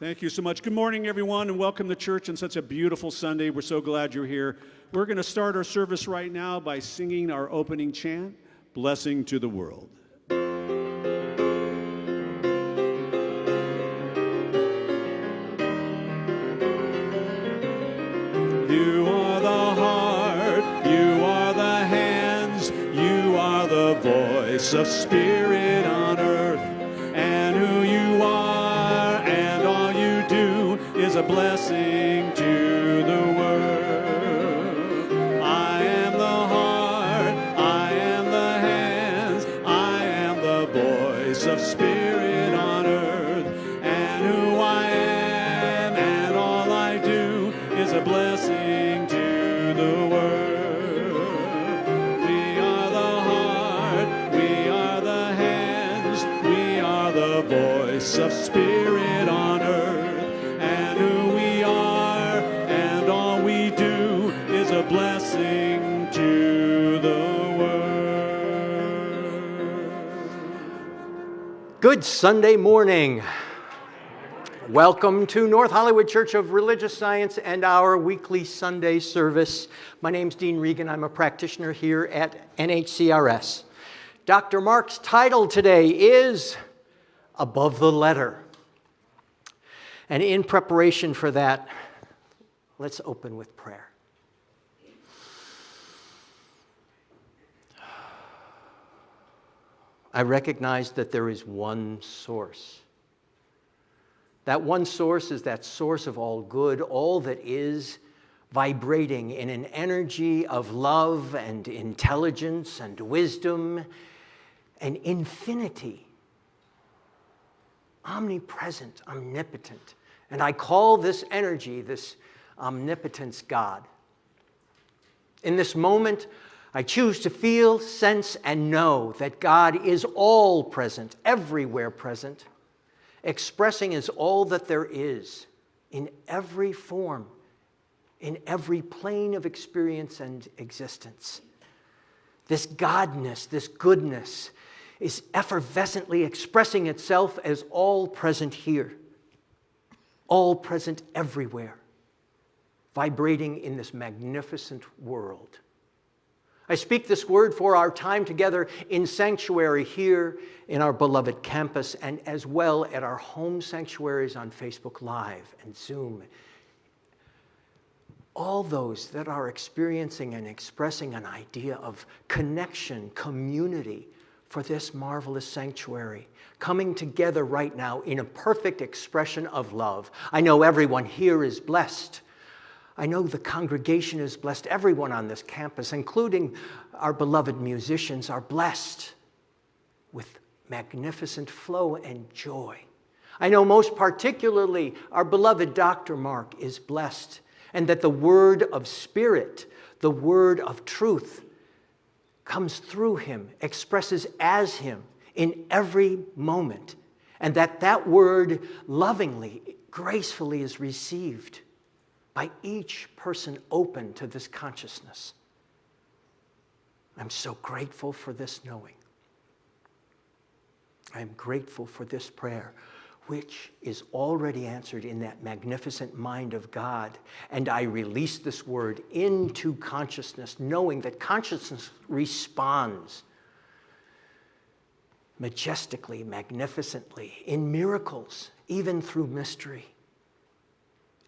Thank you so much. Good morning, everyone, and welcome to church on such a beautiful Sunday. We're so glad you're here. We're going to start our service right now by singing our opening chant, Blessing to the World. You are the heart, you are the hands, you are the voice of spirit a blessing Good Sunday morning. Welcome to North Hollywood Church of Religious Science and our weekly Sunday service. My name's Dean Regan. I'm a practitioner here at NHCRS. Dr. Mark's title today is Above the Letter. And in preparation for that, let's open with prayer. I recognize that there is one source. That one source is that source of all good, all that is vibrating in an energy of love and intelligence and wisdom and infinity. Omnipresent, omnipotent. And I call this energy, this omnipotence, God. In this moment, I choose to feel, sense, and know that God is all present, everywhere present, expressing as all that there is in every form, in every plane of experience and existence. This Godness, this goodness, is effervescently expressing itself as all present here, all present everywhere, vibrating in this magnificent world. I speak this word for our time together in sanctuary here in our beloved campus and as well at our home sanctuaries on Facebook Live and Zoom. All those that are experiencing and expressing an idea of connection, community for this marvelous sanctuary, coming together right now in a perfect expression of love. I know everyone here is blessed I know the congregation is blessed. Everyone on this campus, including our beloved musicians, are blessed with magnificent flow and joy. I know most particularly our beloved Dr. Mark is blessed, and that the word of spirit, the word of truth, comes through him, expresses as him in every moment, and that that word lovingly, gracefully is received by each person open to this consciousness. I'm so grateful for this knowing. I am grateful for this prayer, which is already answered in that magnificent mind of God. And I release this word into consciousness, knowing that consciousness responds majestically, magnificently, in miracles, even through mystery.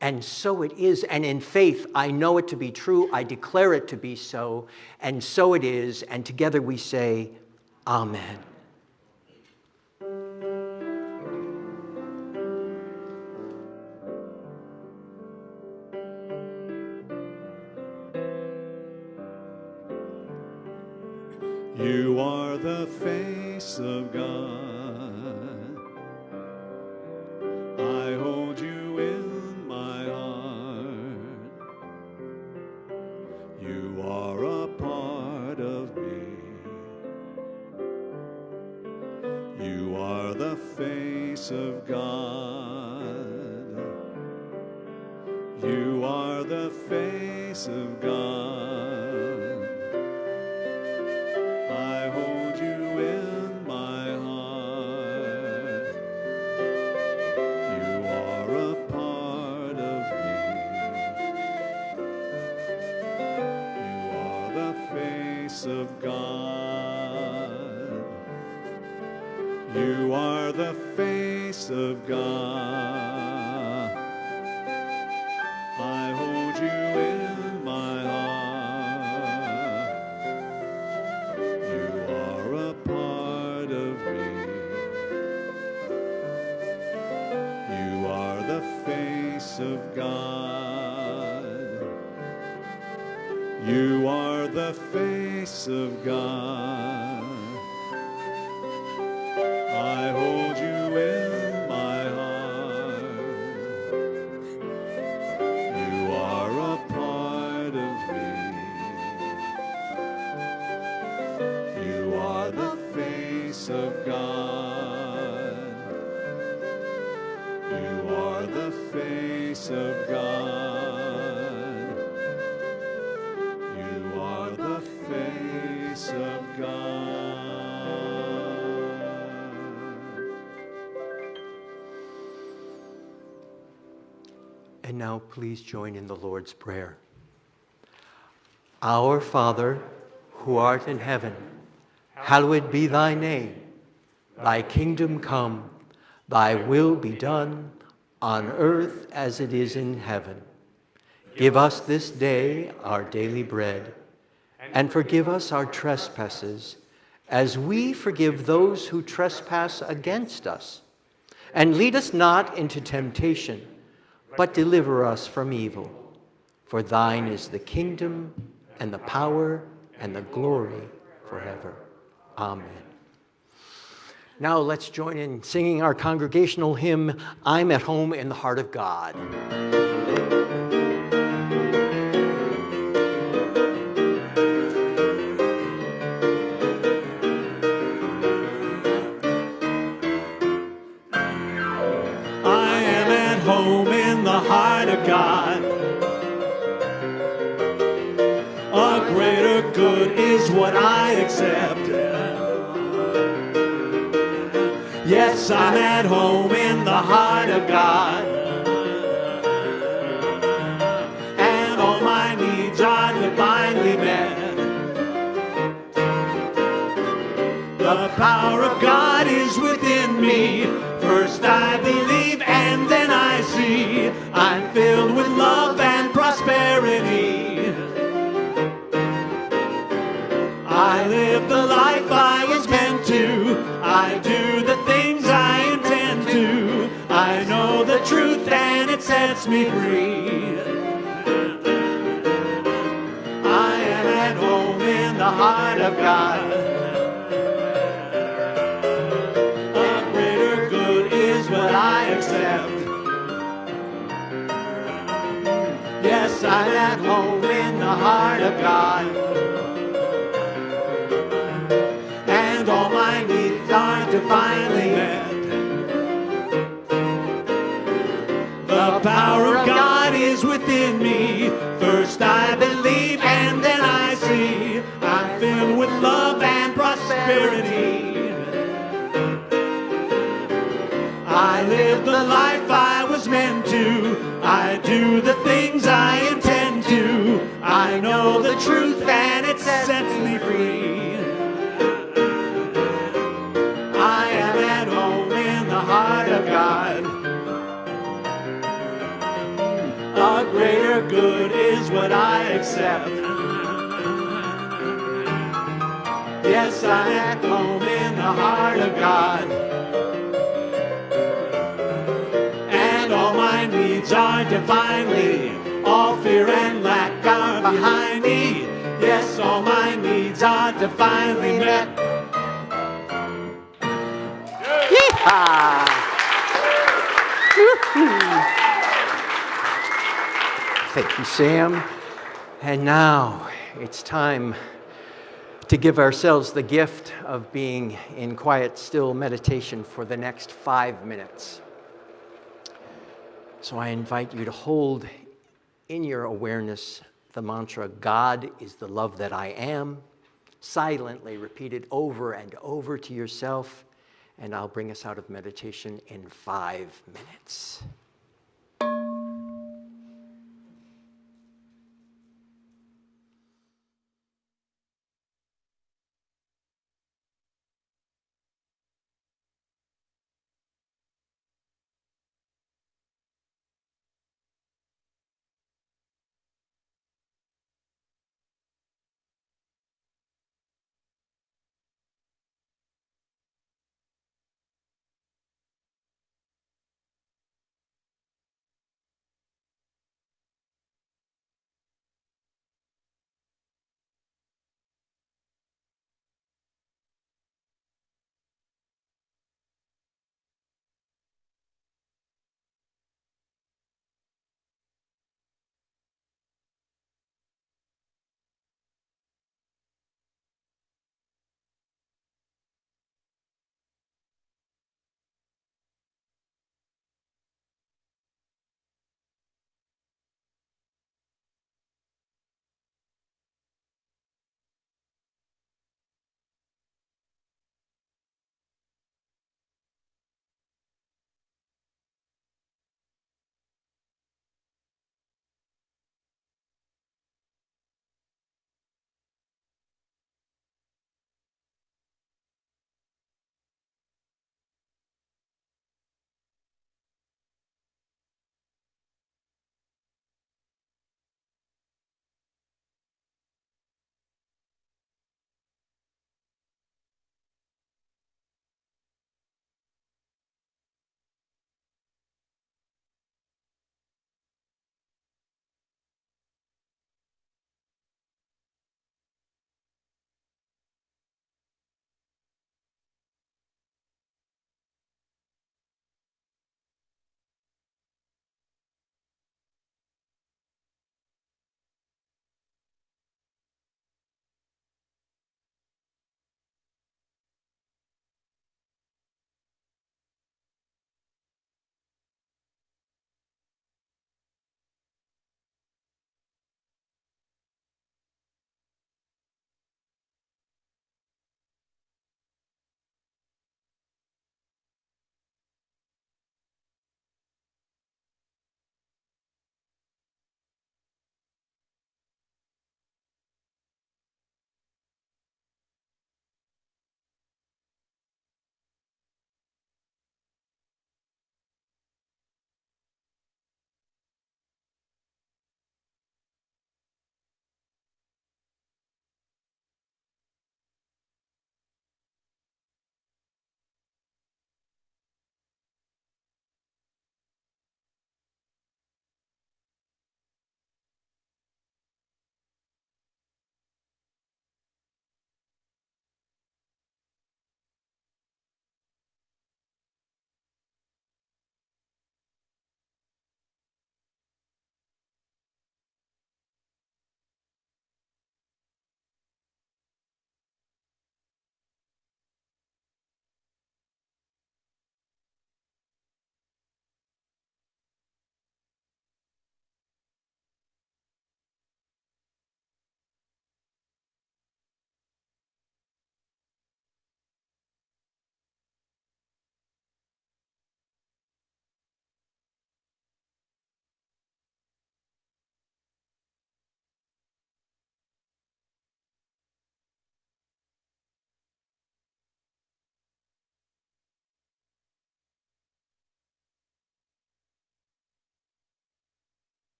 And so it is, and in faith, I know it to be true, I declare it to be so, and so it is, and together we say, Amen. You are the face of God. Of God. You are the face of God. Please join in the Lord's Prayer. Our Father, who art in heaven, hallowed be thy name. Thy kingdom come, thy will be done, on earth as it is in heaven. Give us this day our daily bread, and forgive us our trespasses, as we forgive those who trespass against us. And lead us not into temptation, but deliver us from evil. For thine is the kingdom, and the power, and the glory forever. Amen. Now let's join in singing our congregational hymn, I'm at Home in the Heart of God. Yes, I'm at home in the heart of God. And all my needs are divinely met. The power of God is within me. First I believe and then I see. I'm filled with truth and it sets me free. I am at home in the heart of God. A greater good is what I accept. Yes, I'm at home in the heart of God. And all my needs are divinely met. I do the things I intend to. I know the truth and it sets me free. I am at home in the heart of God. A greater good is what I accept. Yes, I'm at home in the heart of God. My are divinely. All fear and lack are behind me. Yes, all my needs are divinely met. Yeehaw! Thank you, Sam. And now it's time to give ourselves the gift of being in quiet, still meditation for the next five minutes. So I invite you to hold in your awareness the mantra, God is the love that I am. Silently repeat it over and over to yourself, and I'll bring us out of meditation in five minutes.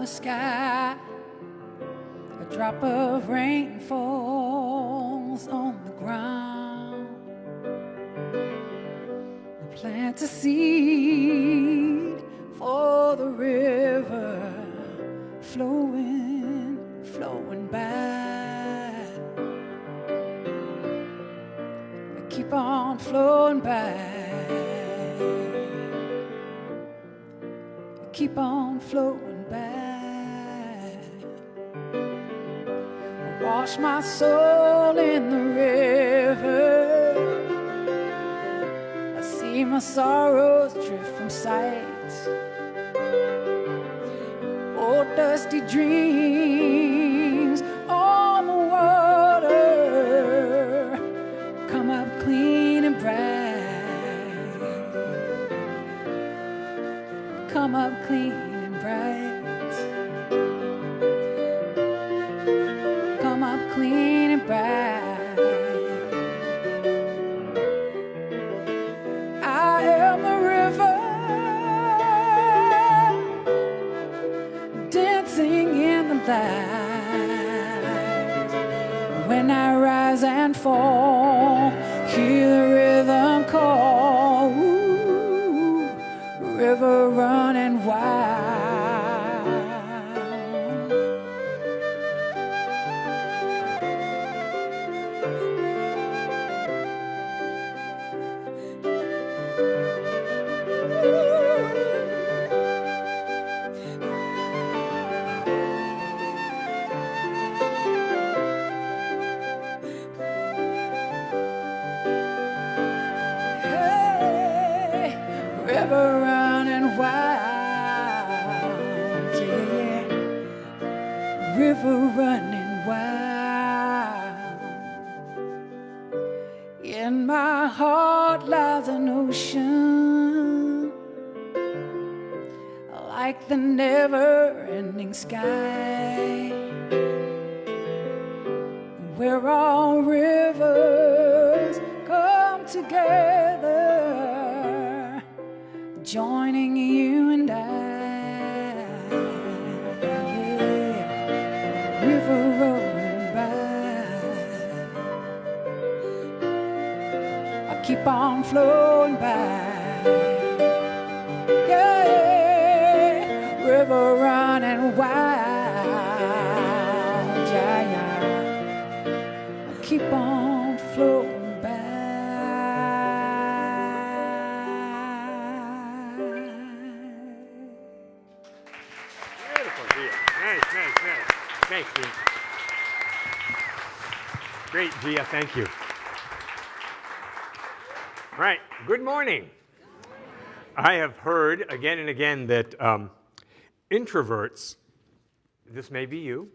The sky. A drop of rain falls on the ground. I plant a seed for the river flowing, flowing by. I keep on flowing by. keep on flowing wash my soul in the river. I see my sorrows drift from sight. Old dusty dreams on the water come up clean and bright. come up clean ocean, like the never-ending sky, where all rivers come together, joining you and I. keep on flowing by. Yeah, river running wild. Yeah, yeah. Keep on flowing by. Beautiful, Gia. Nice, nice, nice. Thanks, Dean. Great, Gia. Thank you. Right. Good morning. I have heard again and again that um, introverts, this may be you,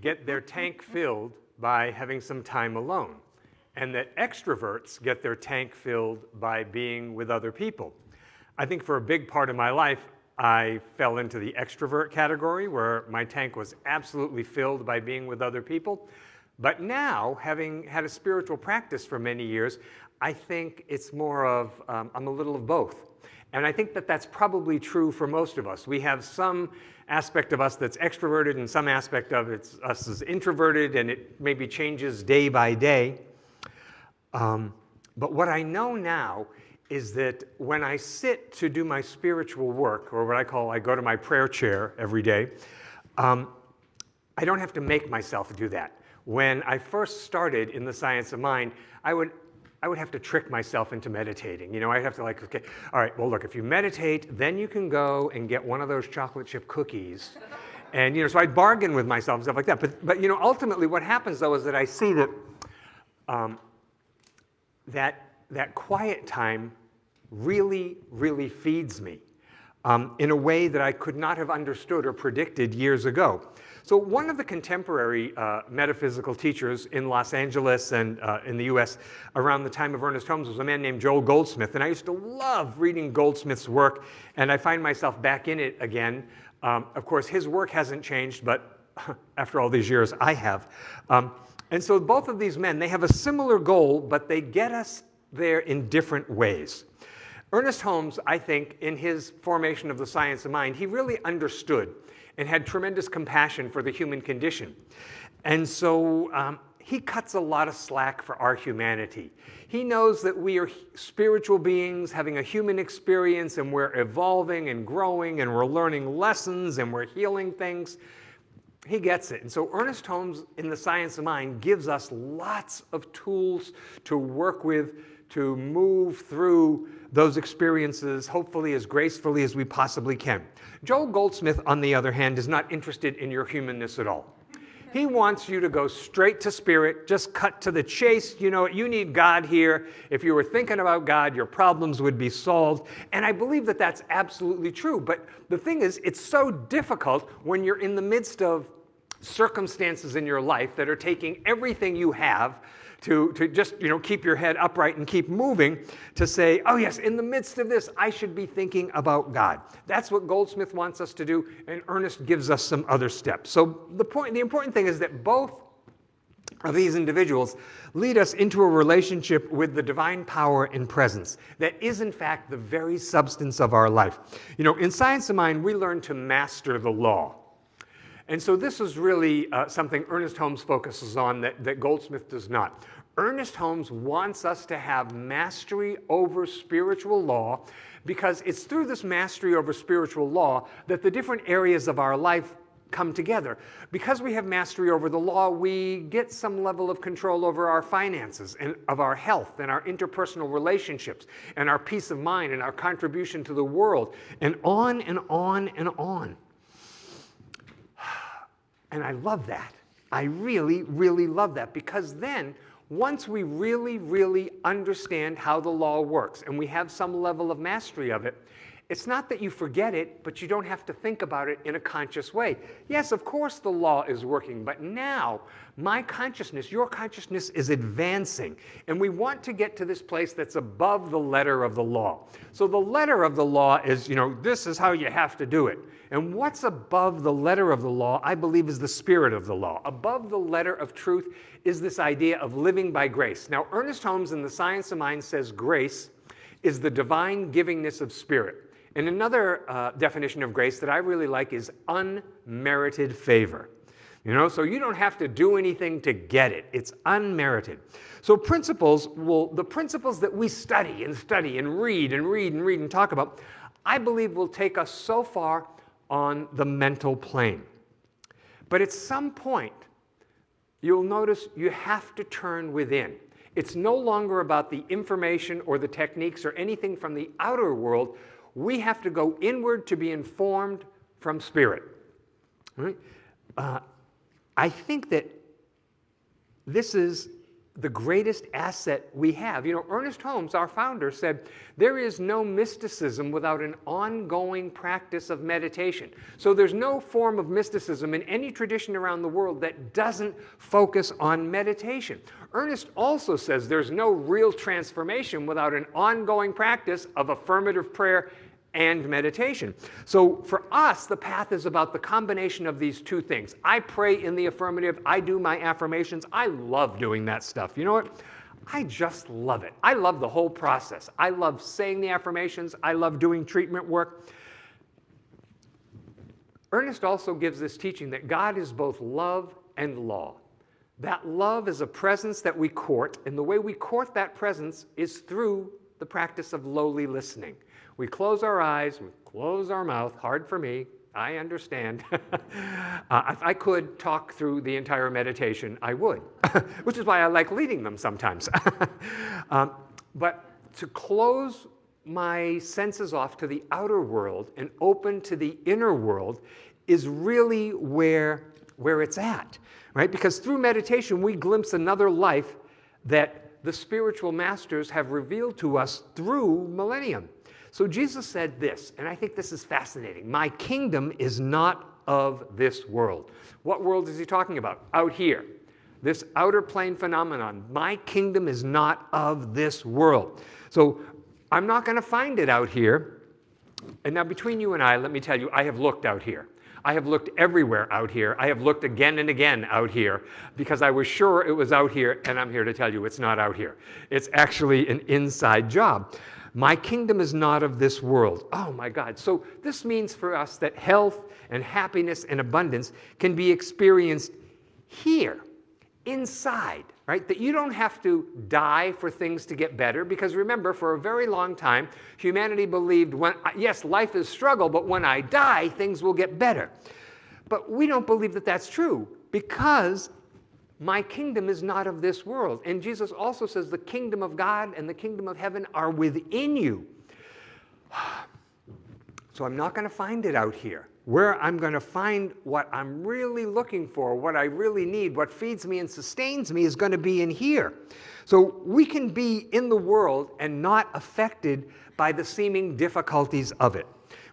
get their tank filled by having some time alone, and that extroverts get their tank filled by being with other people. I think for a big part of my life, I fell into the extrovert category where my tank was absolutely filled by being with other people. But now, having had a spiritual practice for many years, I think it's more of, um, I'm a little of both. And I think that that's probably true for most of us. We have some aspect of us that's extroverted and some aspect of it's, us is introverted, and it maybe changes day by day. Um, but what I know now is that when I sit to do my spiritual work, or what I call, I go to my prayer chair every day, um, I don't have to make myself do that. When I first started in the science of mind, I would, I would have to trick myself into meditating. You know, I'd have to like, okay, all right, well, look, if you meditate, then you can go and get one of those chocolate chip cookies. And, you know, so I'd bargain with myself and stuff like that. But, but you know, ultimately what happens though is that I see that um, that, that quiet time really, really feeds me um, in a way that I could not have understood or predicted years ago. So one of the contemporary uh, metaphysical teachers in Los Angeles and uh, in the US around the time of Ernest Holmes was a man named Joel Goldsmith. And I used to love reading Goldsmith's work, and I find myself back in it again. Um, of course, his work hasn't changed, but after all these years, I have. Um, and so both of these men, they have a similar goal, but they get us there in different ways. Ernest Holmes, I think, in his formation of the science of mind, he really understood and had tremendous compassion for the human condition. And so um, he cuts a lot of slack for our humanity. He knows that we are spiritual beings having a human experience and we're evolving and growing and we're learning lessons and we're healing things. He gets it. And so Ernest Holmes in The Science of Mind gives us lots of tools to work with to move through those experiences, hopefully as gracefully as we possibly can. Joel Goldsmith, on the other hand, is not interested in your humanness at all. He wants you to go straight to spirit, just cut to the chase. You know, you need God here. If you were thinking about God, your problems would be solved. And I believe that that's absolutely true. But the thing is, it's so difficult when you're in the midst of circumstances in your life that are taking everything you have to, to just you know, keep your head upright and keep moving, to say, oh yes, in the midst of this, I should be thinking about God. That's what Goldsmith wants us to do, and Ernest gives us some other steps. So the, point, the important thing is that both of these individuals lead us into a relationship with the divine power and presence that is in fact the very substance of our life. You know, in Science of Mind, we learn to master the law. And so this is really uh, something Ernest Holmes focuses on that, that Goldsmith does not. Ernest Holmes wants us to have mastery over spiritual law because it's through this mastery over spiritual law that the different areas of our life come together. Because we have mastery over the law, we get some level of control over our finances and of our health and our interpersonal relationships and our peace of mind and our contribution to the world and on and on and on. And I love that. I really, really love that because then once we really, really understand how the law works and we have some level of mastery of it, it's not that you forget it, but you don't have to think about it in a conscious way. Yes, of course the law is working, but now my consciousness, your consciousness is advancing. And we want to get to this place that's above the letter of the law. So the letter of the law is, you know, this is how you have to do it. And what's above the letter of the law, I believe, is the spirit of the law. Above the letter of truth is this idea of living by grace. Now, Ernest Holmes in The Science of Mind says grace is the divine givingness of spirit. And another uh, definition of grace that I really like is unmerited favor. You know, so you don't have to do anything to get it. It's unmerited. So principles will, the principles that we study and study and read and read and read and talk about, I believe will take us so far on the mental plane. But at some point, you'll notice you have to turn within. It's no longer about the information or the techniques or anything from the outer world. We have to go inward to be informed from spirit. Right? Uh, I think that this is the greatest asset we have. You know, Ernest Holmes, our founder, said there is no mysticism without an ongoing practice of meditation. So there's no form of mysticism in any tradition around the world that doesn't focus on meditation. Ernest also says there's no real transformation without an ongoing practice of affirmative prayer and meditation. So for us, the path is about the combination of these two things. I pray in the affirmative, I do my affirmations. I love doing that stuff. You know what? I just love it. I love the whole process. I love saying the affirmations. I love doing treatment work. Ernest also gives this teaching that God is both love and law. That love is a presence that we court, and the way we court that presence is through the practice of lowly listening. We close our eyes, we close our mouth, hard for me, I understand. uh, if I could talk through the entire meditation, I would, which is why I like leading them sometimes. um, but to close my senses off to the outer world and open to the inner world is really where, where it's at, right? Because through meditation, we glimpse another life that the spiritual masters have revealed to us through millennium. So Jesus said this, and I think this is fascinating. My kingdom is not of this world. What world is he talking about? Out here. This outer plane phenomenon. My kingdom is not of this world. So I'm not going to find it out here. And now between you and I, let me tell you, I have looked out here. I have looked everywhere out here. I have looked again and again out here because I was sure it was out here, and I'm here to tell you it's not out here. It's actually an inside job. My kingdom is not of this world. Oh my God. So this means for us that health and happiness and abundance can be experienced here, inside, right? That you don't have to die for things to get better because remember, for a very long time, humanity believed when, yes, life is struggle, but when I die, things will get better. But we don't believe that that's true because my kingdom is not of this world. And Jesus also says the kingdom of God and the kingdom of heaven are within you. So I'm not going to find it out here. Where I'm going to find what I'm really looking for, what I really need, what feeds me and sustains me is going to be in here. So we can be in the world and not affected by the seeming difficulties of it.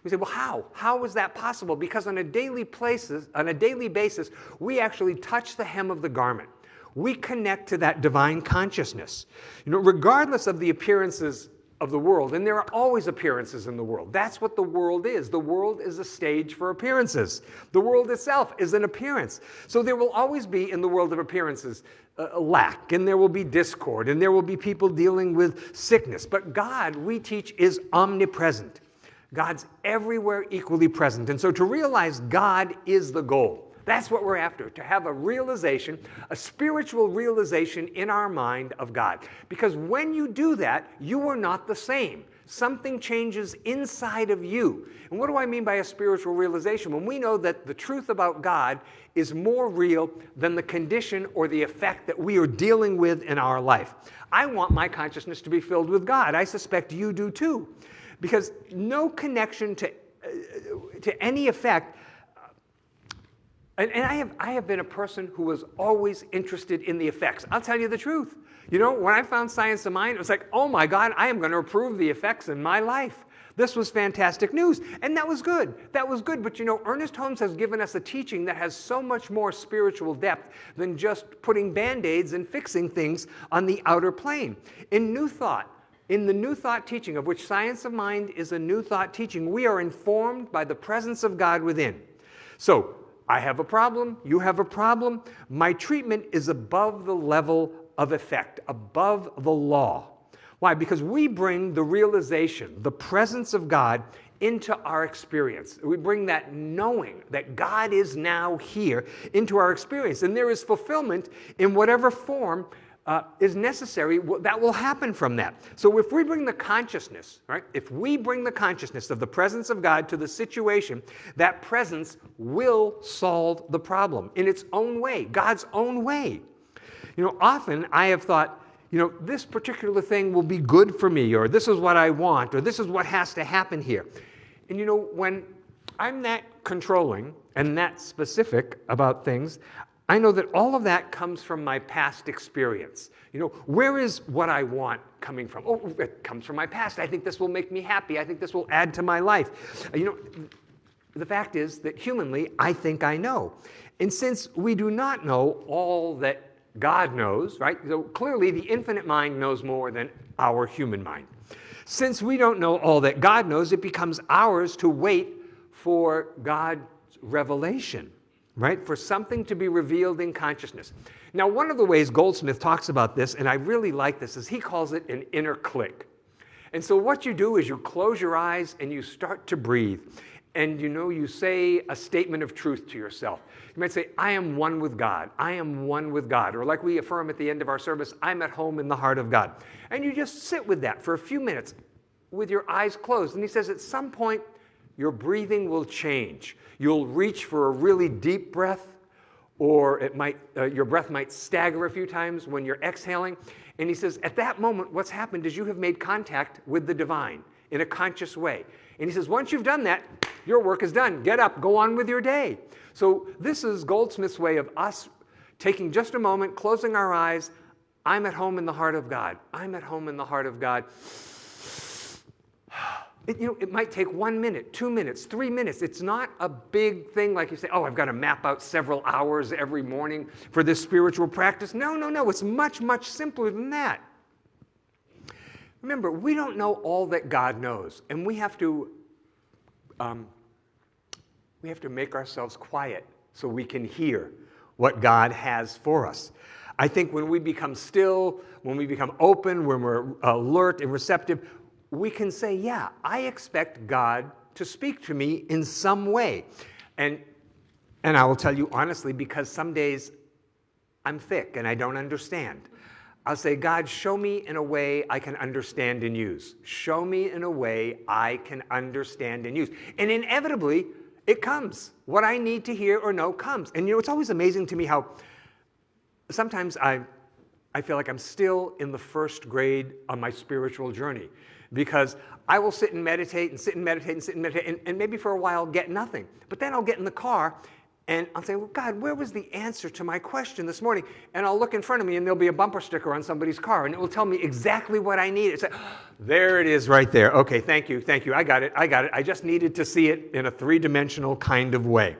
We say, well, how? How is that possible? Because on a daily places, on a daily basis, we actually touch the hem of the garment. We connect to that divine consciousness. You know, regardless of the appearances of the world, and there are always appearances in the world. That's what the world is. The world is a stage for appearances. The world itself is an appearance. So there will always be in the world of appearances a lack, and there will be discord, and there will be people dealing with sickness. But God, we teach, is omnipresent. God's everywhere equally present. And so to realize God is the goal. That's what we're after, to have a realization, a spiritual realization in our mind of God. Because when you do that, you are not the same. Something changes inside of you. And what do I mean by a spiritual realization? When we know that the truth about God is more real than the condition or the effect that we are dealing with in our life. I want my consciousness to be filled with God. I suspect you do too because no connection to, uh, to any effect. And, and I, have, I have been a person who was always interested in the effects. I'll tell you the truth. You know, when I found Science of Mind, it was like, oh my God, I am going to improve the effects in my life. This was fantastic news. And that was good. That was good. But you know, Ernest Holmes has given us a teaching that has so much more spiritual depth than just putting band aids and fixing things on the outer plane. In New Thought, in the New Thought teaching, of which Science of Mind is a New Thought teaching, we are informed by the presence of God within. So, I have a problem, you have a problem. My treatment is above the level of effect, above the law. Why? Because we bring the realization, the presence of God into our experience. We bring that knowing that God is now here into our experience. And there is fulfillment in whatever form uh, is necessary, that will happen from that. So if we bring the consciousness, right, if we bring the consciousness of the presence of God to the situation, that presence will solve the problem in its own way, God's own way. You know, often I have thought, you know, this particular thing will be good for me, or this is what I want, or this is what has to happen here. And you know, when I'm that controlling and that specific about things, I know that all of that comes from my past experience. You know, where is what I want coming from? Oh, it comes from my past. I think this will make me happy. I think this will add to my life. You know, the fact is that humanly, I think I know. And since we do not know all that God knows, right? So clearly the infinite mind knows more than our human mind. Since we don't know all that God knows, it becomes ours to wait for God's revelation right? For something to be revealed in consciousness. Now, one of the ways Goldsmith talks about this, and I really like this, is he calls it an inner click. And so what you do is you close your eyes and you start to breathe. And you know, you say a statement of truth to yourself. You might say, I am one with God. I am one with God. Or like we affirm at the end of our service, I'm at home in the heart of God. And you just sit with that for a few minutes with your eyes closed. And he says, at some point, your breathing will change. You'll reach for a really deep breath, or it might, uh, your breath might stagger a few times when you're exhaling. And he says, at that moment, what's happened is you have made contact with the divine in a conscious way. And he says, once you've done that, your work is done. Get up, go on with your day. So this is Goldsmith's way of us taking just a moment, closing our eyes. I'm at home in the heart of God. I'm at home in the heart of God. It, you know, it might take one minute, two minutes, three minutes. It's not a big thing like you say, oh, I've got to map out several hours every morning for this spiritual practice. No, no, no. It's much, much simpler than that. Remember, we don't know all that God knows, and we have to, um, we have to make ourselves quiet so we can hear what God has for us. I think when we become still, when we become open, when we're alert and receptive, we can say, yeah, I expect God to speak to me in some way. And, and I will tell you honestly, because some days I'm thick and I don't understand. I'll say, God, show me in a way I can understand and use. Show me in a way I can understand and use. And inevitably, it comes. What I need to hear or know comes. And you know, it's always amazing to me how sometimes I, I feel like I'm still in the first grade on my spiritual journey because I will sit and meditate and sit and meditate and sit and meditate and, and maybe for a while get nothing. But then I'll get in the car and I'll say, well, God, where was the answer to my question this morning? And I'll look in front of me and there'll be a bumper sticker on somebody's car and it will tell me exactly what I need. It's like, there it is right there. Okay, thank you, thank you. I got it, I got it. I just needed to see it in a three dimensional kind of way.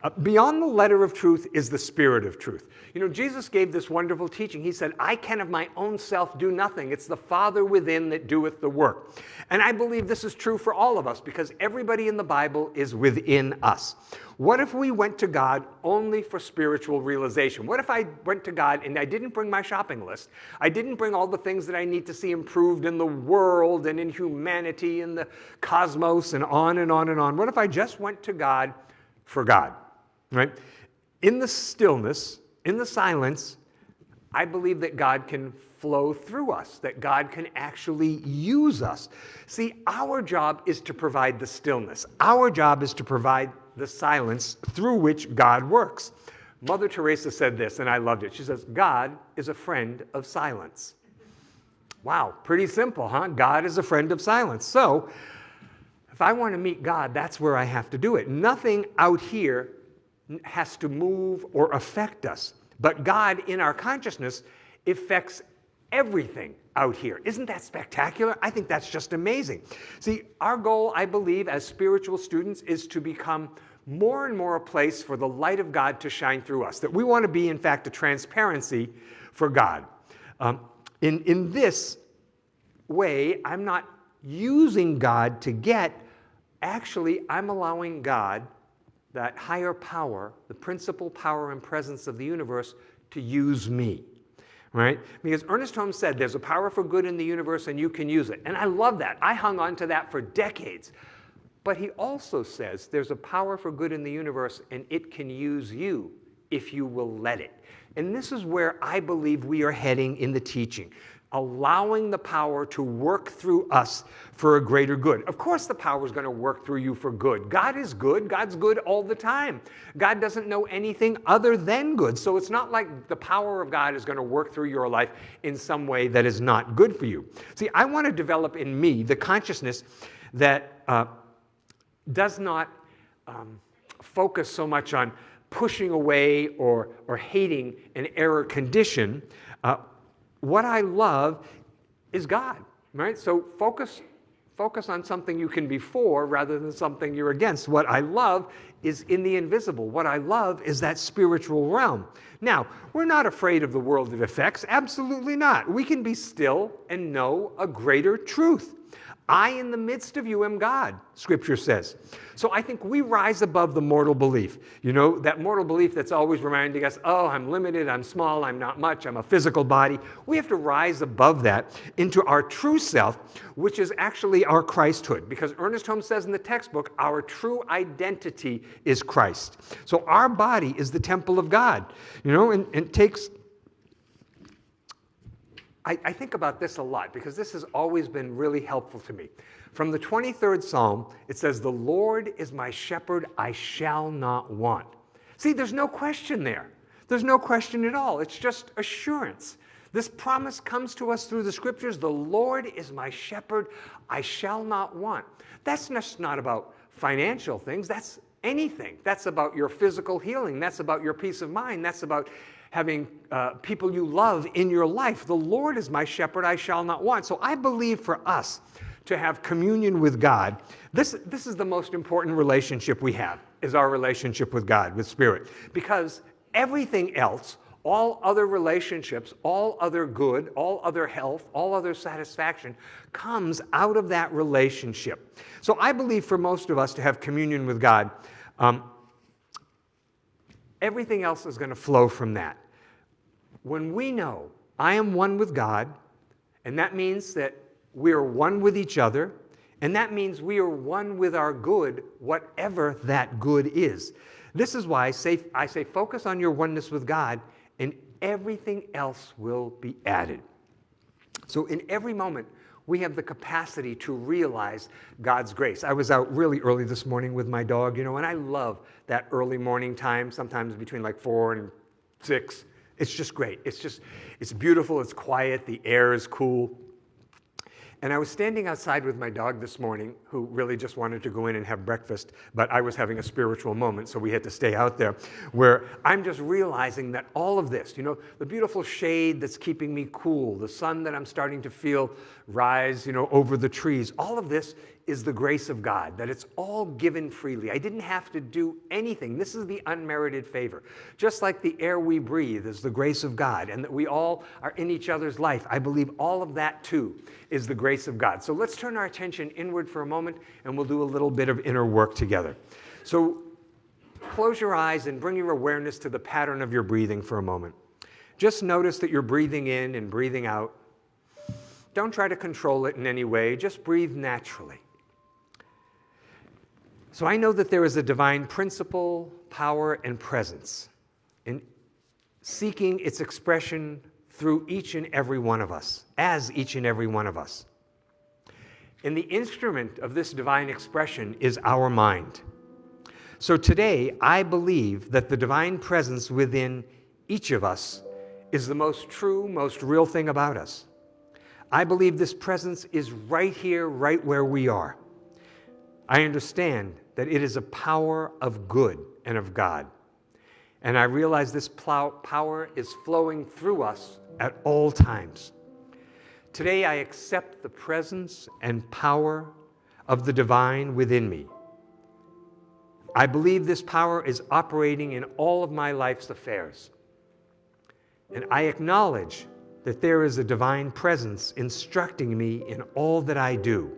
Uh, beyond the letter of truth is the spirit of truth. You know, Jesus gave this wonderful teaching. He said, I can of my own self do nothing. It's the Father within that doeth the work. And I believe this is true for all of us because everybody in the Bible is within us. What if we went to God only for spiritual realization? What if I went to God and I didn't bring my shopping list? I didn't bring all the things that I need to see improved in the world and in humanity and the cosmos and on and on and on. What if I just went to God for God? Right? In the stillness, in the silence, I believe that God can flow through us, that God can actually use us. See, our job is to provide the stillness. Our job is to provide the silence through which God works. Mother Teresa said this, and I loved it. She says, God is a friend of silence. Wow, pretty simple, huh? God is a friend of silence. So, if I want to meet God, that's where I have to do it. Nothing out here has to move or affect us. But God, in our consciousness, affects everything out here. Isn't that spectacular? I think that's just amazing. See, our goal, I believe, as spiritual students is to become more and more a place for the light of God to shine through us. That we want to be, in fact, a transparency for God. Um, in, in this way, I'm not using God to get, actually, I'm allowing God that higher power, the principal power and presence of the universe, to use me. Right? Because Ernest Holmes said there's a power for good in the universe and you can use it. And I love that. I hung on to that for decades. But he also says there's a power for good in the universe and it can use you if you will let it. And this is where I believe we are heading in the teaching allowing the power to work through us for a greater good. Of course, the power is going to work through you for good. God is good. God's good all the time. God doesn't know anything other than good. So it's not like the power of God is going to work through your life in some way that is not good for you. See, I want to develop in me the consciousness that uh, does not um, focus so much on pushing away or, or hating an error condition. Uh, what I love is God, right? So focus, focus on something you can be for rather than something you're against. What I love is in the invisible. What I love is that spiritual realm. Now, we're not afraid of the world it affects. Absolutely not. We can be still and know a greater truth. I in the midst of you am God, scripture says. So I think we rise above the mortal belief. You know, that mortal belief that's always reminding us, oh, I'm limited, I'm small, I'm not much, I'm a physical body. We have to rise above that into our true self, which is actually our Christhood. Because Ernest Holmes says in the textbook, our true identity is Christ. So our body is the temple of God, you know, and, and takes I, I, think about this a lot because this has always been really helpful to me. From the 23rd Psalm, it says, The Lord is my shepherd, I shall not want. See, there's no question there. There's no question at all. It's just assurance. This promise comes to us through the scriptures The Lord is my shepherd, I shall not want. That's just not about financial things, that's anything. That's about your physical healing, that's about your peace of mind, that's about having uh, people you love in your life. The Lord is my shepherd, I shall not want. So I believe for us to have communion with God, this, this is the most important relationship we have, is our relationship with God, with Spirit. Because everything else, all other relationships, all other good, all other health, all other satisfaction comes out of that relationship. So I believe for most of us to have communion with God, um, Everything else is going to flow from that. When we know I am one with God, and that means that we are one with each other, and that means we are one with our good, whatever that good is. This is why I say, I say focus on your oneness with God, and everything else will be added. So, in every moment, we have the capacity to realize God's grace. I was out really early this morning with my dog, you know, and I love that early morning time, sometimes between like four and six. It's just great. It's just, it's beautiful, it's quiet, the air is cool. And I was standing outside with my dog this morning, who really just wanted to go in and have breakfast, but I was having a spiritual moment, so we had to stay out there, where I'm just realizing that all of this, you know, the beautiful shade that's keeping me cool, the sun that I'm starting to feel rise, you know, over the trees, all of this is the grace of God, that it's all given freely. I didn't have to do anything. This is the unmerited favor. Just like the air we breathe is the grace of God, and that we all are in each other's life. I believe all of that too is the grace of God. So let's turn our attention inward for a moment, and we'll do a little bit of inner work together. So close your eyes and bring your awareness to the pattern of your breathing for a moment. Just notice that you're breathing in and breathing out. Don't try to control it in any way, just breathe naturally. So I know that there is a divine principle, power, and presence in seeking its expression through each and every one of us, as each and every one of us. And the instrument of this divine expression is our mind. So today, I believe that the divine presence within each of us is the most true, most real thing about us. I believe this presence is right here, right where we are. I understand that it is a power of good and of God. And I realize this power is flowing through us at all times. Today, I accept the presence and power of the divine within me. I believe this power is operating in all of my life's affairs. And I acknowledge that there is a divine presence instructing me in all that I do.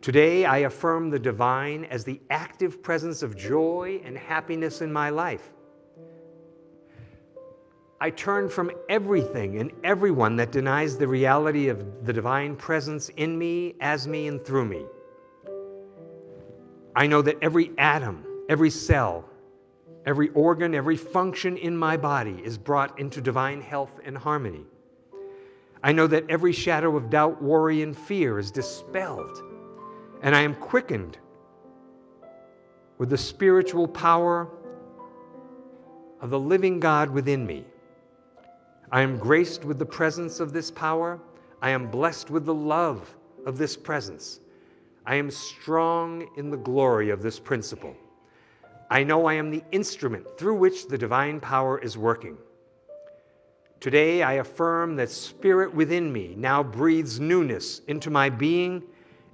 Today, I affirm the divine as the active presence of joy and happiness in my life. I turn from everything and everyone that denies the reality of the divine presence in me, as me, and through me. I know that every atom, every cell, every organ, every function in my body is brought into divine health and harmony. I know that every shadow of doubt, worry, and fear is dispelled and I am quickened with the spiritual power of the living God within me. I am graced with the presence of this power. I am blessed with the love of this presence. I am strong in the glory of this principle. I know I am the instrument through which the divine power is working. Today, I affirm that spirit within me now breathes newness into my being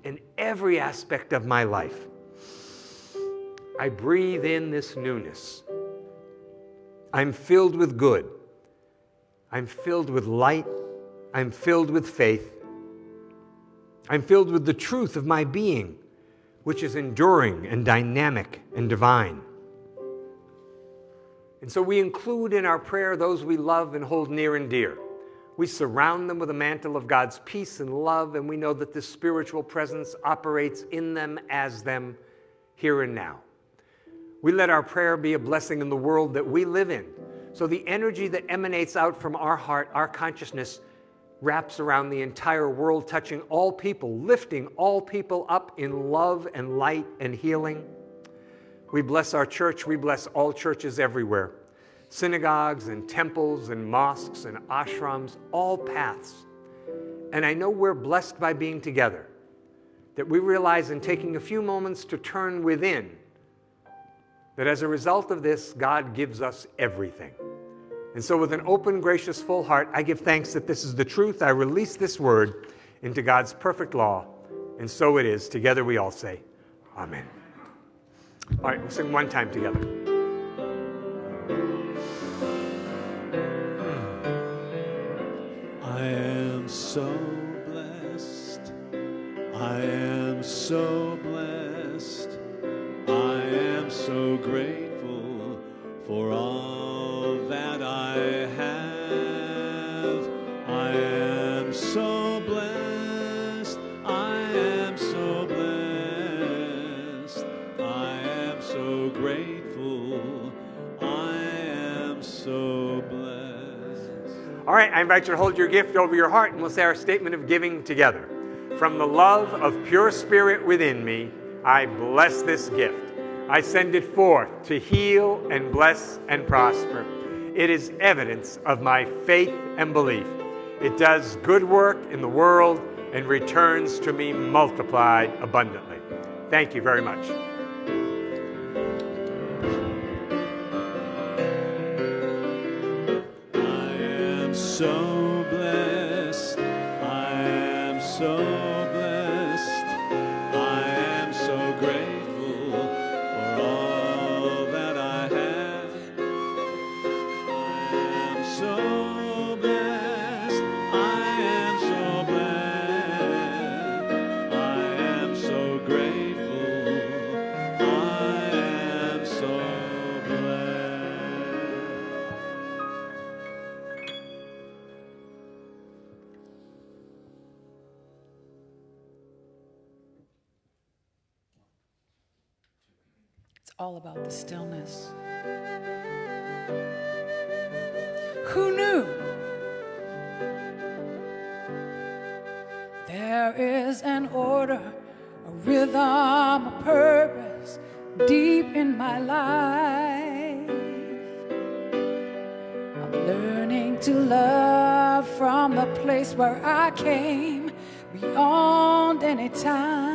in every aspect of my life. I breathe in this newness. I'm filled with good. I'm filled with light. I'm filled with faith. I'm filled with the truth of my being, which is enduring and dynamic and divine. And so we include in our prayer those we love and hold near and dear. We surround them with a mantle of God's peace and love, and we know that this spiritual presence operates in them as them here and now. We let our prayer be a blessing in the world that we live in. So the energy that emanates out from our heart, our consciousness, wraps around the entire world, touching all people, lifting all people up in love and light and healing. We bless our church. We bless all churches everywhere synagogues and temples and mosques and ashrams, all paths. And I know we're blessed by being together, that we realize in taking a few moments to turn within, that as a result of this, God gives us everything. And so, with an open, gracious, full heart, I give thanks that this is the truth. I release this word into God's perfect law. And so it is. Together we all say, Amen. All right, we'll sing one time together. So blessed. I am so blessed. I am so grateful for all All right, I invite you to hold your gift over your heart and we'll say our statement of giving together. From the love of pure spirit within me, I bless this gift. I send it forth to heal and bless and prosper. It is evidence of my faith and belief. It does good work in the world and returns to me multiplied abundantly. Thank you very much. Am all about the stillness. Who knew? There is an order, a rhythm, a purpose deep in my life. I'm learning to love from the place where I came beyond any time.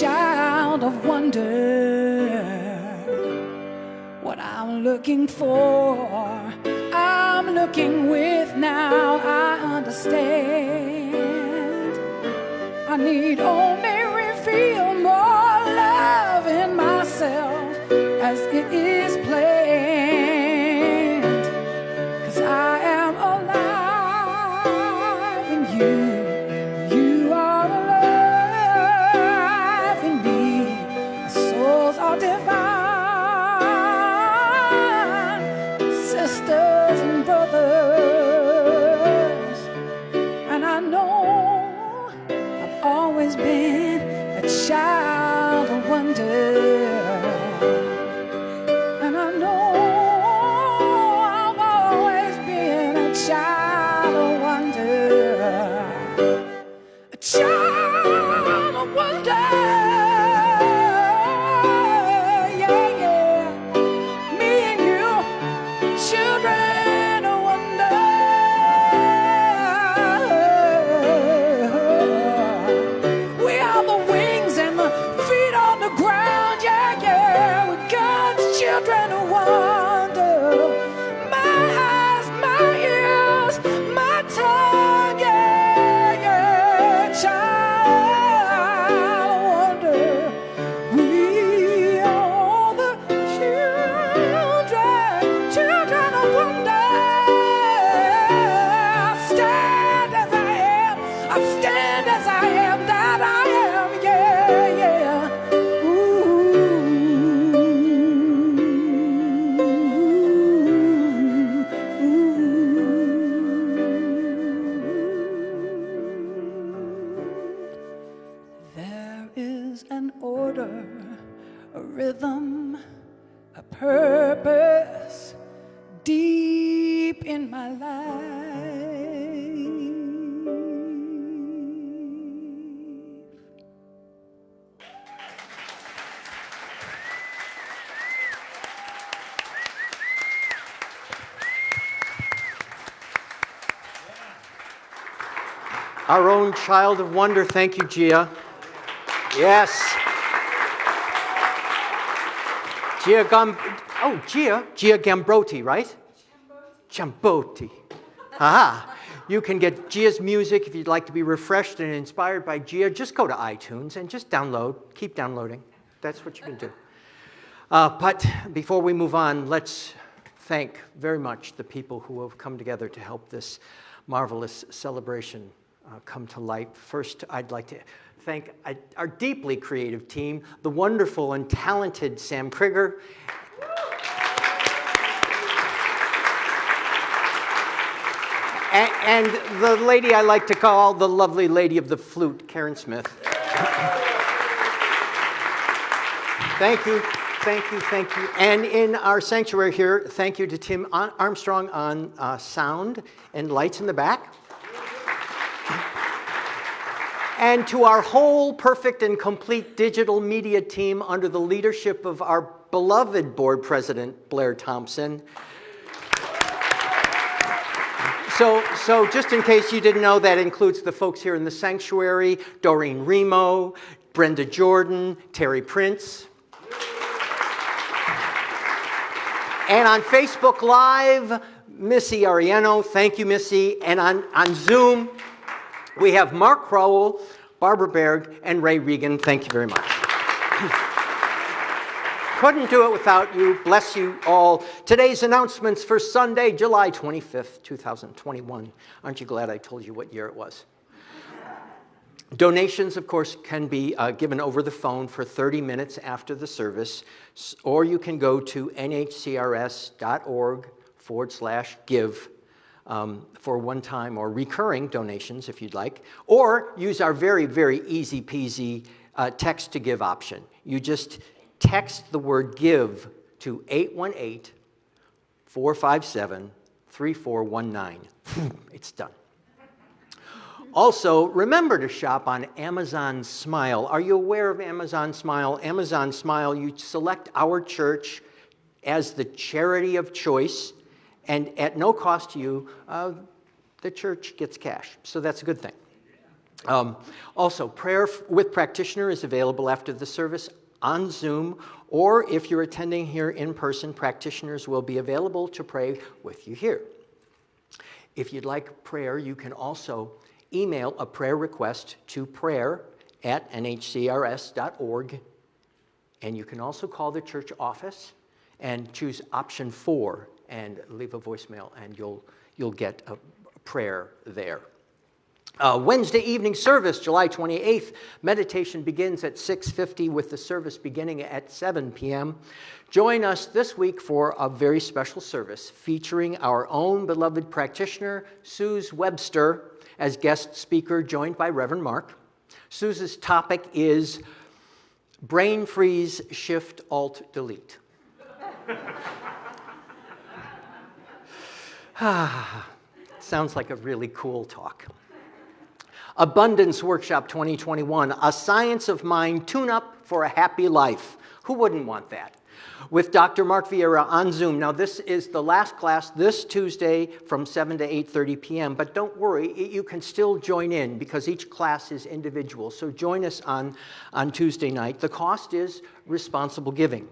Child of wonder what I'm looking for. I'm looking with now, I understand. I need only reveal more love in myself as it is Child of wonder. Thank you, Gia. Yes. Gia Gam. Oh, Gia. Gia Gambrotti, right? Gambrotti. Aha. You can get Gia's music if you'd like to be refreshed and inspired by Gia. Just go to iTunes and just download. Keep downloading. That's what you can do. Uh, but before we move on, let's thank very much the people who have come together to help this marvelous celebration uh, come to life. First, I'd like to thank uh, our deeply creative team, the wonderful and talented Sam Krieger. And, and the lady I like to call the lovely lady of the flute, Karen Smith. Thank you, thank you, thank you. And in our sanctuary here, thank you to Tim Armstrong on uh, sound and lights in the back. And to our whole perfect and complete digital media team under the leadership of our beloved board president, Blair Thompson. So, so just in case you didn't know, that includes the folks here in the sanctuary, Doreen Remo, Brenda Jordan, Terry Prince. And on Facebook Live, Missy Ariano, thank you, Missy. And on, on Zoom, we have Mark Crowell, Barbara Berg, and Ray Regan. Thank you very much. Couldn't do it without you. Bless you all. Today's announcements for Sunday, July 25th, 2021. Aren't you glad I told you what year it was? Donations, of course, can be uh, given over the phone for 30 minutes after the service, or you can go to nhcrs.org forward slash give um, for one-time or recurring donations, if you'd like, or use our very, very easy peasy uh, text to give option. You just text the word give to 818 457 3419. It's done. Also, remember to shop on Amazon Smile. Are you aware of Amazon Smile? Amazon Smile, you select our church as the charity of choice, and at no cost to you, uh, the church gets cash. So that's a good thing. Um, also, prayer with practitioner is available after the service on Zoom, or if you're attending here in person, practitioners will be available to pray with you here. If you'd like prayer, you can also email a prayer request to prayer at nhcrs.org. And you can also call the church office and choose option four and leave a voicemail, and you'll, you'll get a prayer there. Uh, Wednesday evening service, July 28th, meditation begins at 6.50 with the service beginning at 7 p.m. Join us this week for a very special service featuring our own beloved practitioner, Suze Webster, as guest speaker, joined by Reverend Mark. Suze's topic is brain freeze, shift, alt, delete. Sounds like a really cool talk. Abundance Workshop 2021, a science of mind tune-up for a happy life. Who wouldn't want that? With Dr. Mark Vieira on Zoom. Now this is the last class this Tuesday from 7 to 8.30 p.m., but don't worry, you can still join in because each class is individual. So join us on, on Tuesday night. The cost is responsible giving.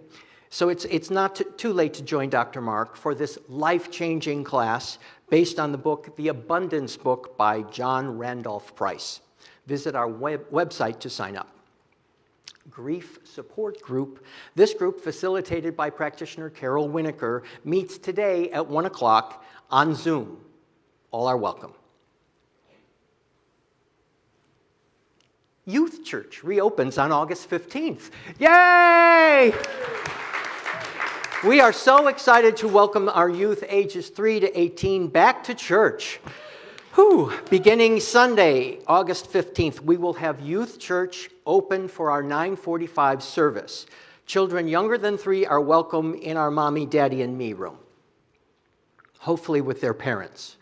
So it's, it's not too late to join Dr. Mark for this life-changing class based on the book, The Abundance Book by John Randolph Price. Visit our web website to sign up. Grief Support Group. This group, facilitated by practitioner Carol Winokur, meets today at 1 o'clock on Zoom. All are welcome. Youth Church reopens on August 15th. Yay! We are so excited to welcome our youth ages 3 to 18 back to church. Whew. Beginning Sunday, August 15th, we will have Youth Church open for our 945 service. Children younger than three are welcome in our mommy, daddy, and me room, hopefully with their parents.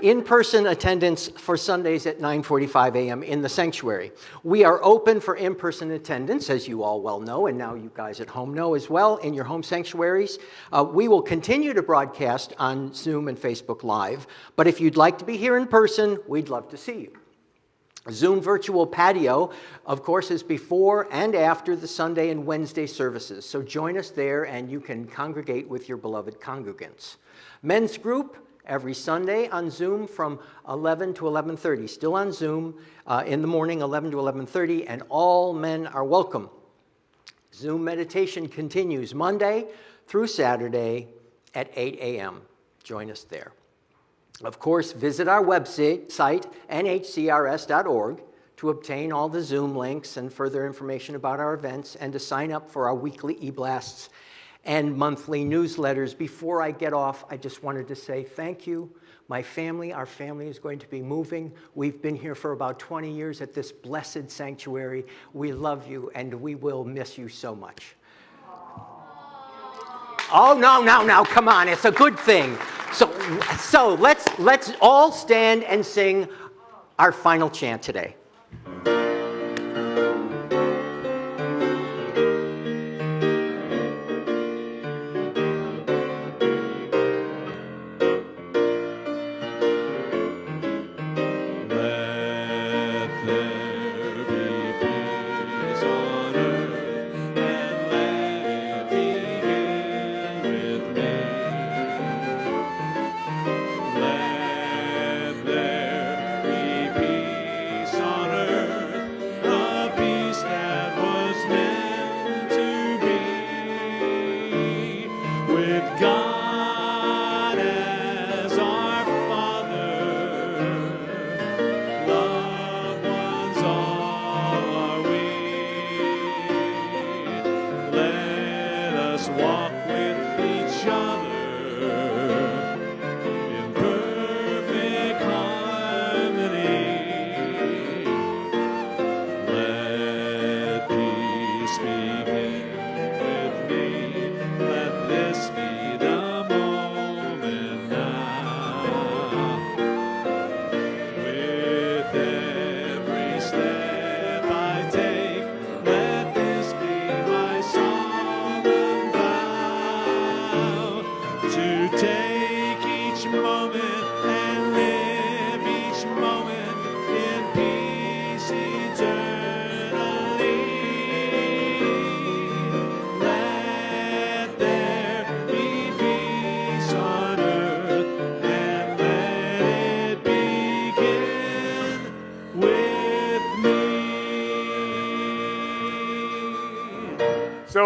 In-person attendance for Sundays at 9.45 a.m. in the sanctuary. We are open for in-person attendance, as you all well know, and now you guys at home know as well, in your home sanctuaries. Uh, we will continue to broadcast on Zoom and Facebook Live, but if you'd like to be here in person, we'd love to see you. Zoom virtual patio, of course, is before and after the Sunday and Wednesday services. So join us there and you can congregate with your beloved congregants. Men's group every Sunday on Zoom from 11 to 11:30. Still on Zoom uh, in the morning, 11 to 11:30, and all men are welcome. Zoom meditation continues Monday through Saturday at 8 a.m. Join us there. Of course, visit our website, nhcrs.org, to obtain all the Zoom links and further information about our events and to sign up for our weekly e-blasts and monthly newsletters. Before I get off, I just wanted to say thank you. My family, our family is going to be moving. We've been here for about 20 years at this blessed sanctuary. We love you and we will miss you so much. Oh, no, no, no, come on, it's a good thing. So, so let's, let's all stand and sing our final chant today.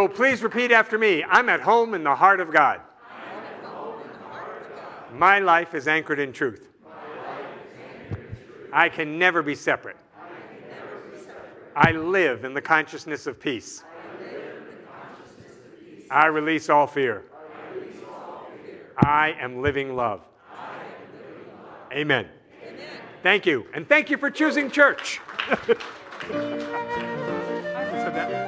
Please repeat after me. I'm at home in the heart of God. My life is anchored in truth. I can never be separate. I live in the consciousness of peace. I release all fear. I am living love. Amen. Thank you. And thank you for choosing church.